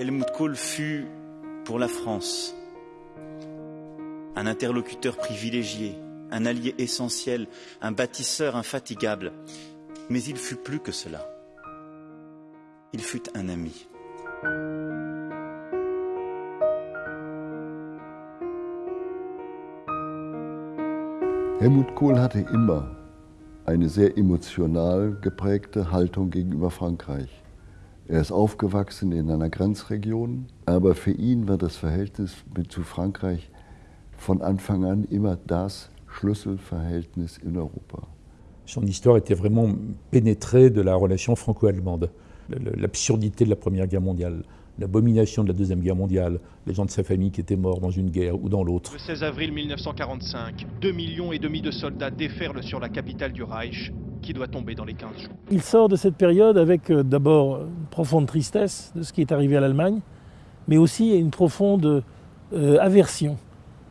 Helmut Kohl fut, pour la France, un interlocuteur privilégié, un allié essentiel, un bâtisseur infatigable. Mais il fut plus que cela. Il fut un ami. Helmut Kohl hatte immer eine sehr emotional geprägte Haltung gegenüber Frankreich. Er ist aufgewachsen in einer Grenzregion, aber für ihn war das Verhältnis mit zu Frankreich von Anfang an immer das Schlüsselverhältnis in Europa. Son histoire était vraiment pénétrée de la relation franco-allemande, l'absurdité de la Première Guerre mondiale, l'abomination de la Deuxième Guerre mondiale, les gens de sa famille qui étaient morts dans une guerre ou dans l'autre. Le 16 avril 1945, 2 millions et demi de soldats déferlent sur la capitale du Reich, qui doit tomber dans les 15 jours. Il sort de cette période avec euh, d'abord une profonde tristesse de ce qui est arrivé à l'Allemagne, mais aussi une profonde euh, aversion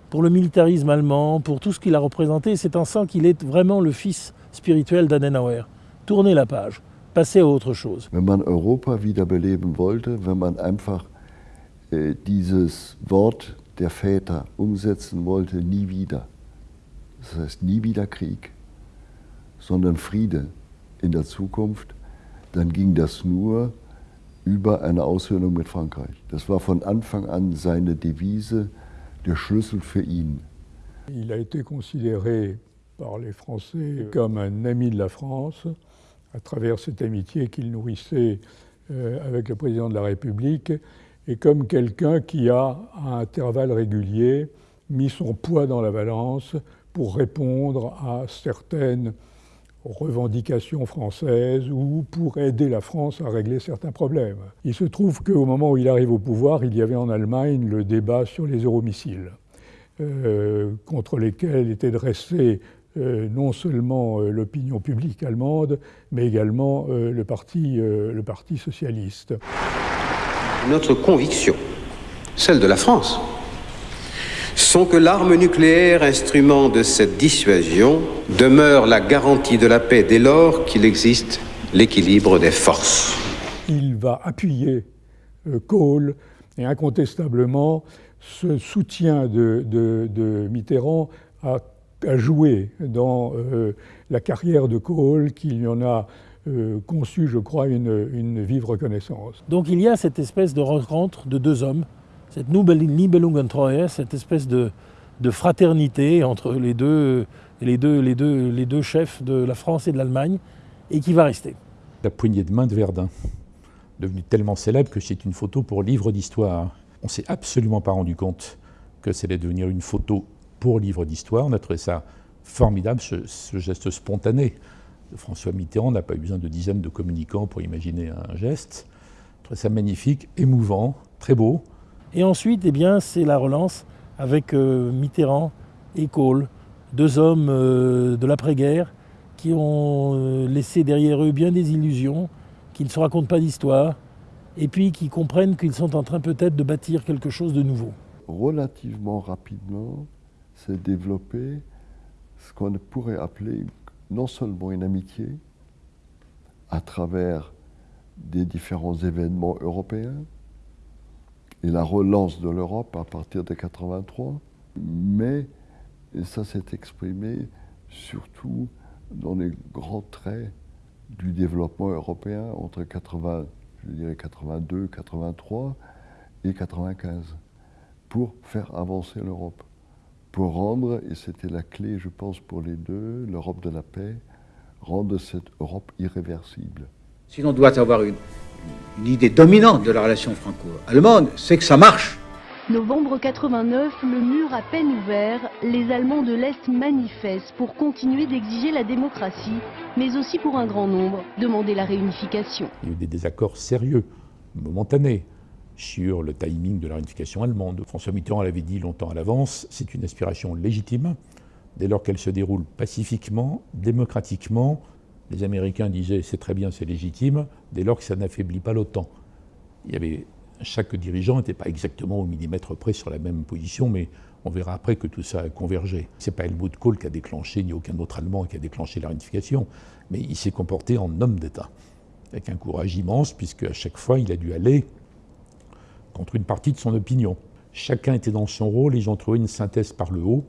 pour le militarisme allemand, pour tout ce qu'il a représenté. C'est en sent qu'il est vraiment le fils spirituel d'Adenauer. Tourner la page. passer à autre chose. Wenn man Europa wiederbeleben wollte, wenn man einfach äh, dieses Wort der Väter umsetzen wollte, nie wieder. Das heißt nie wieder Krieg, sondern Friede in der Zukunft, dann ging das nur über eine Aussöhnung mit Frankreich. Das war von Anfang an seine Devise, der Schlüssel für ihn. Il a été considéré par les Français comme un ami de la France. à travers cette amitié qu'il nourrissait euh, avec le président de la République, et comme quelqu'un qui a, à intervalles réguliers, mis son poids dans la balance pour répondre à certaines revendications françaises ou pour aider la France à régler certains problèmes. Il se trouve qu'au moment où il arrive au pouvoir, il y avait en Allemagne le débat sur les euromissiles, euh, contre lesquels était dressé euh, non seulement euh, l'opinion publique allemande, mais également euh, le, parti, le Parti socialiste. Notre conviction, celle de la France, sont que l'arme nucléaire, instrument de cette dissuasion, demeure la garantie de la paix dès lors qu'il existe l'équilibre des forces. Il va appuyer Kohl et incontestablement ce soutien de, de, de Mitterrand a a joué dans euh, la carrière de Kohl, qu'il y en a euh, conçu, je crois, une, une, vive reconnaissance. Donc il y a cette espèce de rencontre de deux hommes, cette Nibelungentreue, cette espèce de, fraternité entre les deux, chefs de la France et de l'Allemagne, et qui va rester. La poignée de main de Verdun, devenue tellement célèbre que c'est une photo pour livre d'histoire. On ne s'est absolument pas rendu compte que allait devenir une photo pour livre d'histoire. On a trouvé ça formidable, ce, geste spontané. François Mitterrand n'a pas eu besoin de dizaines de communicants pour imaginer un geste. On trouvé ça magnifique, émouvant, très beau. Et ensuite, eh bien, c'est la relance avec euh, Mitterrand et Kohl, deux hommes euh, de l'après-guerre qui ont euh, laissé derrière eux bien des illusions, qui ne se racontent pas d'histoire, et puis qui comprennent qu'ils sont en train peut-être de bâtir quelque chose de nouveau. Relativement rapidement, s'est développé ce qu'on pourrait appeler non seulement une amitié à travers des différents événements européens et la relance de l'Europe à partir de 83, mais ça s'est exprimé surtout dans les grands traits du développement européen entre 80, je dirais 82, 83 et 95 pour faire avancer l'Europe pour rendre, et c'était la clé, je pense, pour les deux, l'Europe de la paix, rendre cette Europe irréversible. Si l'on doit avoir une, une, idée dominante de la relation franco-allemande, c'est que ça marche. Novembre 89, le mur à peine ouvert, les Allemands de l'Est manifestent pour continuer d'exiger la démocratie, mais aussi pour un grand nombre, demander la réunification. Il y a eu des désaccords sérieux, momentanés, sur le timing de la réunification allemande. François Mitterrand l'avait dit longtemps à l'avance, c'est une aspiration légitime, dès lors qu'elle se déroule pacifiquement, démocratiquement. Les Américains disaient c'est très bien, c'est légitime, dès lors que ça n'affaiblit pas l'OTAN. Chaque dirigeant n'était pas exactement au millimètre près sur la même position, mais on verra après que tout ça a convergé. Ce n'est pas Helmut Kohl qui a déclenché, ni aucun autre Allemand qui a déclenché la réunification, mais il s'est comporté en homme d'État, avec un courage immense, puisque à chaque fois il a dû aller contre une partie de son opinion. Chacun était dans son rôle ils ont trouvé une synthèse par le haut.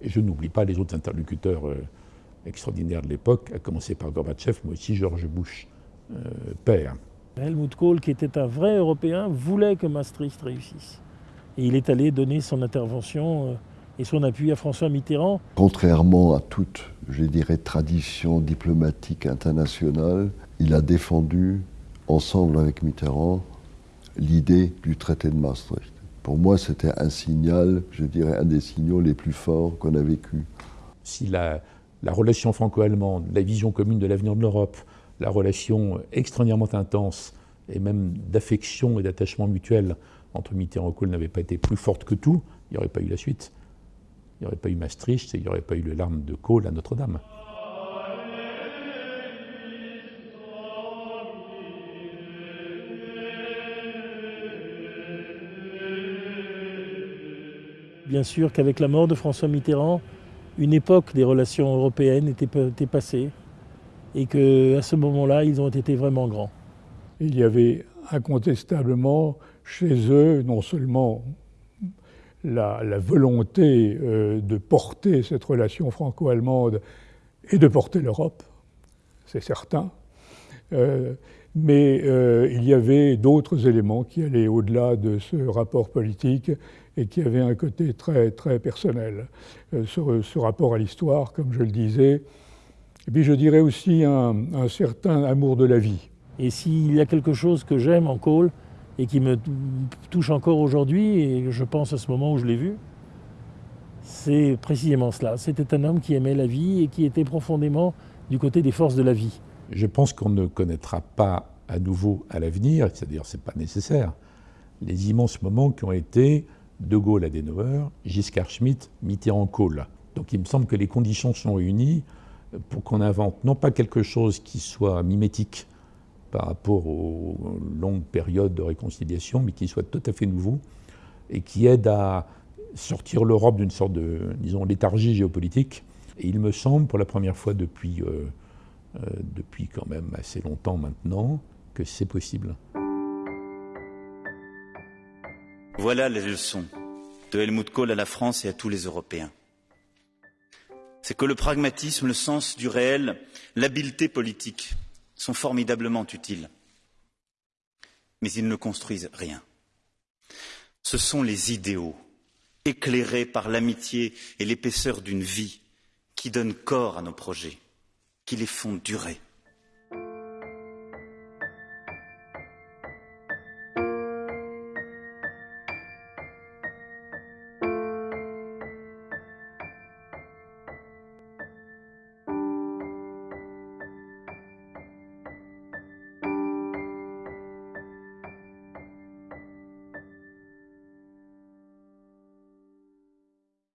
Et je n'oublie pas les autres interlocuteurs euh, extraordinaires de l'époque, à commencer par Gorbatchev, mais aussi George Bush, euh, père. Helmut Kohl, qui était un vrai Européen, voulait que Maastricht réussisse. Et il est allé donner son intervention euh, et son appui à François Mitterrand. Contrairement à toute, je dirais, tradition diplomatique internationale, il a défendu, ensemble avec Mitterrand, l'idée du traité de Maastricht. Pour moi, c'était un signal, je dirais, un des signaux les plus forts qu'on a vécu. Si la, la relation franco-allemande, la vision commune de l'avenir de l'Europe, la relation extraordinairement intense et même d'affection et d'attachement mutuel entre Mitterrand et Kohl n'avait pas été plus forte que tout, il n'y aurait pas eu la suite. Il n'y aurait pas eu Maastricht et il n'y aurait pas eu le larme de Kohl à Notre-Dame. Bien sûr qu'avec la mort de François Mitterrand, une époque des relations européennes était, passée et qu'à ce moment-là, ils ont été vraiment grands. Il y avait incontestablement chez eux non seulement la, volonté euh, de porter cette relation franco-allemande et de porter l'Europe, c'est certain, euh, mais euh, il y avait d'autres éléments qui allaient au-delà de ce rapport politique et qui avaient un côté très, très personnel. Ce, ce, rapport à l'histoire, comme je le disais, et puis je dirais aussi un, certain amour de la vie. Et s'il y a quelque chose que j'aime en Kohl, et qui me touche encore aujourd'hui, et je pense à ce moment où je l'ai vu, c'est précisément cela. C'était un homme qui aimait la vie et qui était profondément du côté des forces de la vie. Je pense qu'on ne connaîtra pas à nouveau à l'avenir, c'est-à-dire c'est pas nécessaire, les immenses moments qui ont été De Gaulle Adenauer, Giscard Schmitt, Mitterrand Kohl. Donc il me semble que les conditions sont réunies pour qu'on invente non pas quelque chose qui soit mimétique par rapport aux longues périodes de réconciliation, mais qui soit tout à fait nouveau et qui aide à sortir l'Europe d'une sorte de, disons, léthargie géopolitique. Et il me semble, pour la première fois depuis, euh, depuis quand même assez longtemps maintenant, que c'est possible. Voilà les leçons de Helmut Kohl à la France et à tous les Européens. C'est que le pragmatisme, le sens du réel, l'habileté politique sont formidablement utiles, mais ils ne construisent rien. Ce sont les idéaux, éclairés par l'amitié et l'épaisseur d'une vie, qui donnent corps à nos projets, qui les font durer.